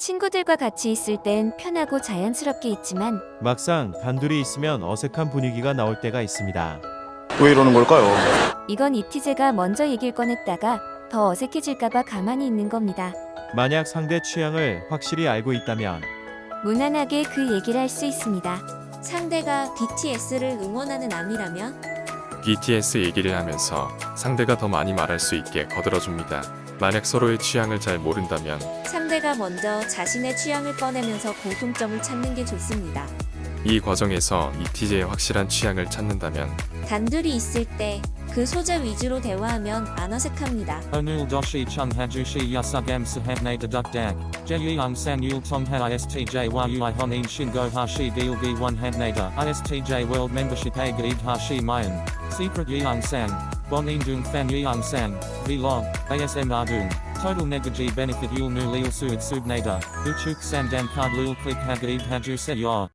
친구들과 같이 있을 땐 편하고 자연스럽게 있지만 막상 단둘이 있으면 어색한 분위기가 나올 때가 있습니다. 왜 이러는 걸까요? 이건 이티제가 먼저 얘기를 꺼냈다가 더 어색해질까봐 가만히 있는 겁니다. 만약 상대 취향을 확실히 알고 있다면 무난하게 그 얘기를 할 수 있습니다. 상대가 BTS를 응원하는 암이라면 BTS 얘기를 하면서 상대가 더 많이 말할 수 있게 거들어줍니다. 만약 서로의 취향을 잘 모른다면 상대가 먼저 자신의 취향을 꺼내면서 공통점을 찾는 게 좋습니다. 이 과정에서 이티제의 확실한 취향을 찾는다면 단둘이 있을 때 그 소재 위주로 대화하면 안 어색합니다. Doshi chung hajushi yasugam sahabne deduk dak. Jeyung sang yul tong ha istj a gaid hashi mayan. Secret. Bon dung fan yeung sang. Vlog. ASM ardung. Total negaji benefit yul nu lil suid subnada. Uchuk sandan card lul click hagaid haju se.